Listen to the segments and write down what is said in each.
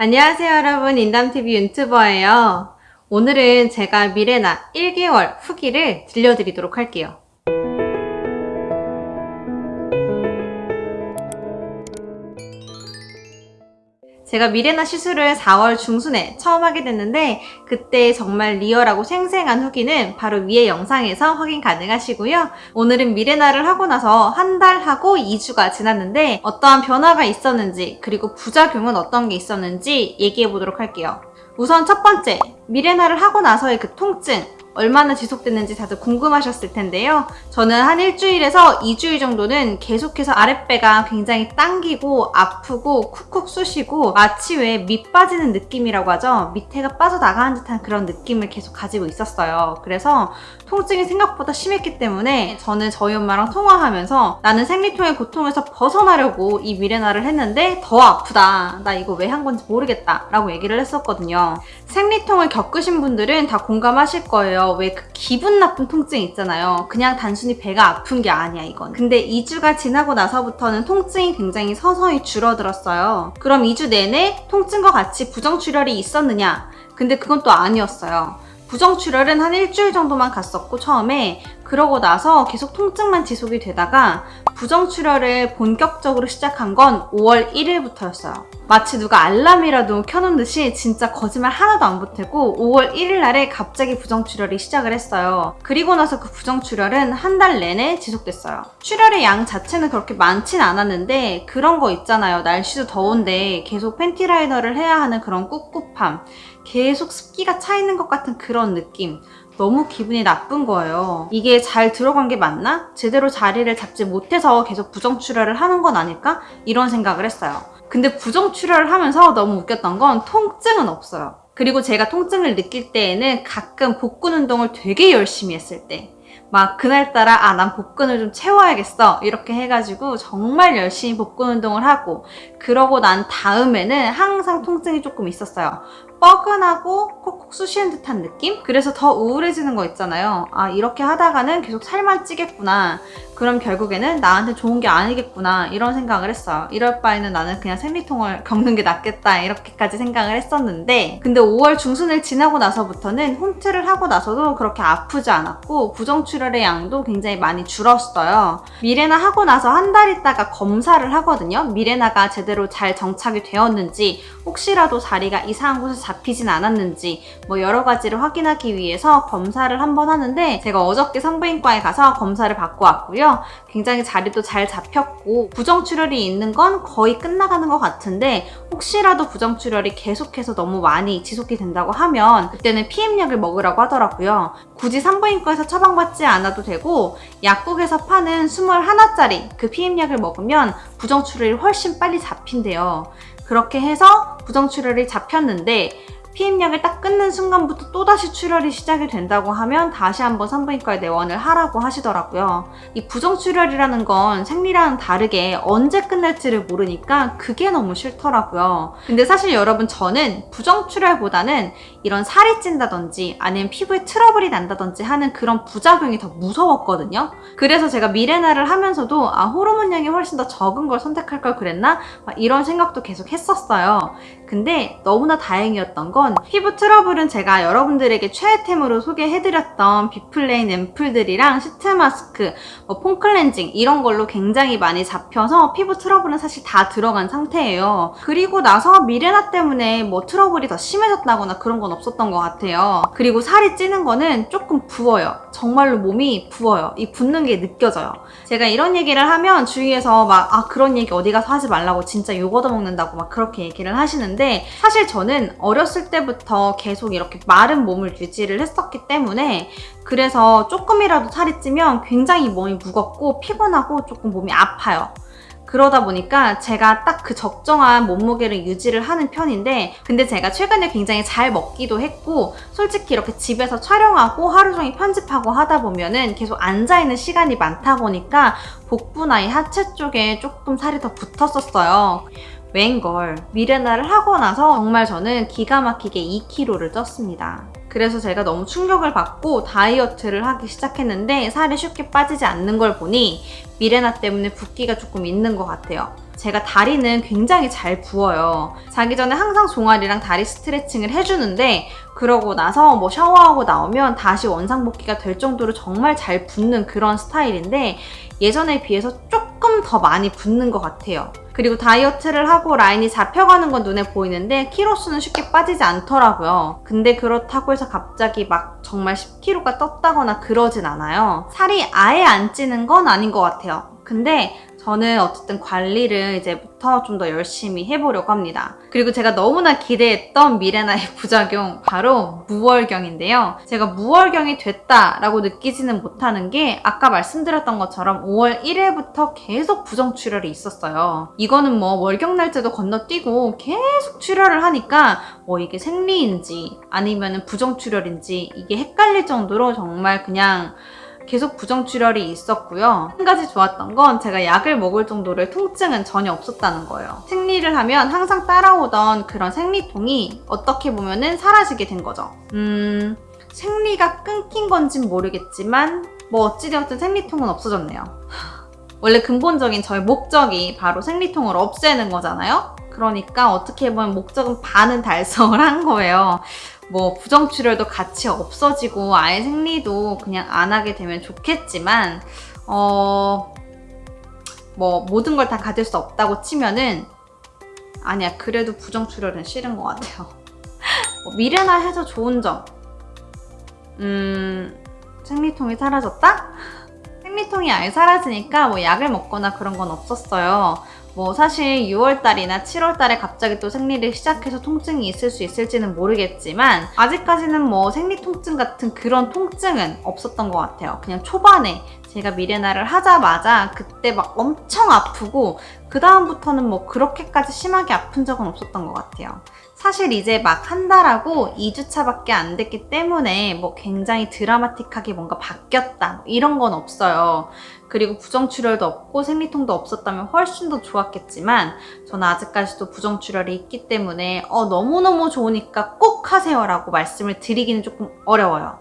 안녕하세요 여러분. 인담TV 유튜버예요. 오늘은 제가 미래나 1개월 후기를 들려드리도록 할게요 제가 미래나 시술을 4월 중순에 처음 하게 됐는데 그때 정말 리얼하고 생생한 후기는 바로 위의 영상에서 확인 가능하시고요. 오늘은 미래나를 하고 나서 한 달 하고 2주가 지났는데 어떠한 변화가 있었는지 그리고 부작용은 어떤 게 있었는지 얘기해 보도록 할게요. 우선 첫 번째, 미래나를 하고 나서의 그 통증 얼마나 지속됐는지 다들 궁금하셨을 텐데요. 저는 한 일주일에서 2주일 정도는 계속해서 아랫배가 굉장히 당기고 아프고 쿡쿡 쑤시고 마치 왜 밑 빠지는 느낌이라고 하죠. 밑에가 빠져나가는 듯한 그런 느낌을 계속 가지고 있었어요. 그래서 통증이 생각보다 심했기 때문에 저는 저희 엄마랑 통화하면서 나는 생리통의 고통에서 벗어나려고 이 미레나를 했는데 더 아프다. 나 이거 왜 한 건지 모르겠다. 라고 얘기를 했었거든요. 생리통을 겪으신 분들은 다 공감하실 거예요. 왜 그 기분 나쁜 통증 있잖아요. 그냥 단순히 배가 아픈 게 아니야 이건. 근데 2주가 지나고 나서부터는 통증이 굉장히 서서히 줄어들었어요. 그럼 2주 내내 통증과 같이 부정출혈이 있었느냐? 근데 그건 또 아니었어요. 부정출혈은 한 일주일 정도만 갔었고 처음에 그러고 나서 계속 통증만 지속이 되다가 부정출혈을 본격적으로 시작한 건 5월 1일부터였어요. 마치 누가 알람이라도 켜놓은 듯이 진짜 거짓말 하나도 안 보태고 5월 1일 날에 갑자기 부정출혈이 시작을 했어요. 그리고 나서 그 부정출혈은 한 달 내내 지속됐어요. 출혈의 양 자체는 그렇게 많진 않았는데 그런 거 있잖아요. 날씨도 더운데 계속 팬티 라이너를 해야 하는 그런 꿉꿉함 계속 습기가 차 있는 것 같은 그런 느낌 너무 기분이 나쁜 거예요. 이게 잘 들어간 게 맞나? 제대로 자리를 잡지 못해서 계속 부정출혈을 하는 건 아닐까? 이런 생각을 했어요. 근데 부정출혈을 하면서 너무 웃겼던 건 통증은 없어요. 그리고 제가 통증을 느낄 때에는 가끔 복근 운동을 되게 열심히 했을 때 막 그날따라 아 난 복근을 좀 채워야겠어 이렇게 해가지고 정말 열심히 복근 운동을 하고 그러고 난 다음에는 항상 통증이 조금 있었어요 뻐근하고 콕콕 쑤시는 듯한 느낌? 그래서 더 우울해지는 거 있잖아요. 아 이렇게 하다가는 계속 살만 찌겠구나. 그럼 결국에는 나한테 좋은 게 아니겠구나 이런 생각을 했어요. 이럴 바에는 나는 그냥 생리통을 겪는 게 낫겠다 이렇게까지 생각을 했었는데 근데 5월 중순을 지나고 나서부터는 홈트를 하고 나서도 그렇게 아프지 않았고 부정출혈의 양도 굉장히 많이 줄었어요. 미레나 하고 나서 한 달 있다가 검사를 하거든요. 미레나가 제대로 잘 정착이 되었는지 혹시라도 자리가 이상한 곳에 잡히진 않았는지 뭐 여러 가지를 확인하기 위해서 검사를 한 번 하는데 제가 어저께 산부인과에 가서 검사를 받고 왔고요. 굉장히 자리도 잘 잡혔고 부정출혈이 있는 건 거의 끝나가는 것 같은데 혹시라도 부정출혈이 계속해서 너무 많이 지속이 된다고 하면 그때는 피임약을 먹으라고 하더라고요. 굳이 산부인과에서 처방받지 않아도 되고 약국에서 파는 21짜리 그 피임약을 먹으면 부정출혈이 훨씬 빨리 잡힌대요. 그렇게 해서 부정출혈이 잡혔는데 피임약을 딱 끊는 순간부터 또다시 출혈이 시작이 된다고 하면 다시 한번 산부인과에 내원을 하라고 하시더라고요. 이 부정출혈이라는 건 생리랑 다르게 언제 끝날지를 모르니까 그게 너무 싫더라고요. 근데 사실 여러분 저는 부정출혈보다는 이런 살이 찐다든지 아니면 피부에 트러블이 난다든지 하는 그런 부작용이 더 무서웠거든요. 그래서 제가 미레나를 하면서도 아 호르몬량이 훨씬 더 적은 걸 선택할 걸 그랬나? 이런 생각도 계속 했었어요. 근데 너무나 다행이었던 건 피부 트러블은 제가 여러분들에게 최애템으로 소개해드렸던 비플레인 앰플들이랑 시트 마스크, 뭐 foam cleansing 이런 걸로 굉장히 많이 잡혀서 피부 트러블은 사실 다 들어간 상태예요. 그리고 나서 미레나 때문에 뭐 트러블이 더 심해졌다거나 그런 건 없었던 것 같아요. 그리고 살이 찌는 거는 조금 부어요. 정말로 몸이 부어요. 이 붓는 게 느껴져요. 제가 이런 얘기를 하면 주위에서 막 아 그런 얘기 어디 가서 하지 말라고 진짜 욕 얻어먹는다고 막 그렇게 얘기를 하시는데 사실 저는 어렸을 때부터 계속 이렇게 마른 몸을 유지를 했었기 때문에 그래서 조금이라도 살이 찌면 굉장히 몸이 무겁고 피곤하고 조금 몸이 아파요. 그러다 보니까 제가 딱 그 적정한 몸무게를 유지를 하는 편인데 근데 제가 최근에 굉장히 잘 먹기도 했고 솔직히 이렇게 집에서 촬영하고 하루 종일 편집하고 하다 보면은 계속 앉아있는 시간이 많다 보니까 복부나 이 하체 쪽에 조금 살이 더 붙었었어요. 웬걸 미레나를 하고 나서 정말 저는 기가 막히게 2kg를 쪘습니다. 그래서 제가 너무 충격을 받고 다이어트를 하기 시작했는데 살이 쉽게 빠지지 않는 걸 보니 미레나 때문에 붓기가 조금 있는 것 같아요. 제가 다리는 굉장히 잘 부어요. 자기 전에 항상 종아리랑 다리 스트레칭을 해주는데 그러고 나서 뭐 샤워하고 나오면 다시 원상복귀가 될 정도로 정말 잘 붓는 그런 스타일인데 예전에 비해서 조금 더 많이 붓는 것 같아요. 그리고 다이어트를 하고 라인이 잡혀가는 건 눈에 보이는데 키로수는 쉽게 빠지지 않더라고요. 근데 그렇다고 해서 갑자기 막 정말 10kg가 떴다거나 그러진 않아요. 살이 아예 안 찌는 건 아닌 것 같아요. 근데 저는 어쨌든 관리를 이제부터 좀 더 열심히 해보려고 합니다. 그리고 제가 너무나 기대했던 미레나의 부작용 바로 무월경인데요. 제가 무월경이 됐다라고 느끼지는 못하는 게 아까 말씀드렸던 것처럼 5월 1일부터 계속 부정 출혈이 있었어요. 이거는 뭐 월경 날짜도 건너뛰고 계속 출혈을 하니까 뭐 이게 생리인지 아니면 부정 출혈인지 이게 헷갈릴 정도로 정말 그냥 계속 부정출혈이 있었고요. 한 가지 좋았던 건 제가 약을 먹을 정도의 통증은 전혀 없었다는 거예요. 생리를 하면 항상 따라오던 그런 생리통이 어떻게 보면 은 사라지게 된 거죠. 음, 생리가 끊긴 건진 모르겠지만 뭐 어찌되었든 생리통은 없어졌네요. 원래 근본적인 저의 목적이 바로 생리통을 없애는 거잖아요? 그러니까 어떻게 보면 목적은 반은 달성을 한 거예요. 뭐 부정출혈도 같이 없어지고 아예 생리도 그냥 안 하게 되면 좋겠지만 어... 뭐 모든 걸 다 가질 수 없다고 치면은 아니야 그래도 부정출혈은 싫은 것 같아요 뭐 미래나 해서 좋은 점 음... 생리통이 사라졌다? 생리통이 아예 사라지니까 뭐 약을 먹거나 그런 건 없었어요 뭐 사실 6월달이나 7월달에 갑자기 또 생리를 시작해서 통증이 있을 수 있을지는 모르겠지만 아직까지는 뭐 생리 통증 같은 그런 통증은 없었던 것 같아요. 그냥 초반에 제가 미레나를 하자마자 그때 막 엄청 아프고 그 다음부터는 뭐 그렇게까지 심하게 아픈 적은 없었던 것 같아요. 사실 이제 막 한 달하고 2주차밖에 안 됐기 때문에 뭐 굉장히 드라마틱하게 뭔가 바뀌었다 뭐 이런 건 없어요. 그리고 부정출혈도 없고 생리통도 없었다면 훨씬 더 좋았겠지만 저는 아직까지도 부정출혈이 있기 때문에 어, 너무너무 좋으니까 꼭 하세요 라고 말씀을 드리기는 조금 어려워요.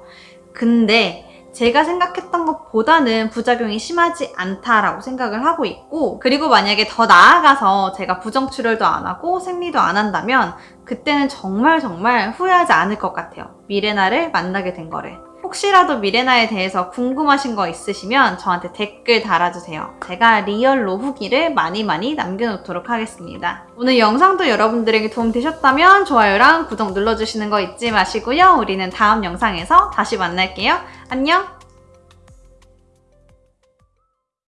근데 제가 생각했던 것보다는 부작용이 심하지 않다라고 생각을 하고 있고 그리고 만약에 더 나아가서 제가 부정출혈도 안 하고 생리도 안 한다면 그때는 정말 정말 후회하지 않을 것 같아요. 미레나를 만나게 된 거를. 혹시라도 미레나에 대해서 궁금하신 거 있으시면 저한테 댓글 달아주세요. 제가 리얼로 후기를 많이 많이 남겨놓도록 하겠습니다. 오늘 영상도 여러분들에게 도움되셨다면 좋아요랑 구독 눌러주시는 거 잊지 마시고요. 우리는 다음 영상에서 다시 만날게요. 안녕!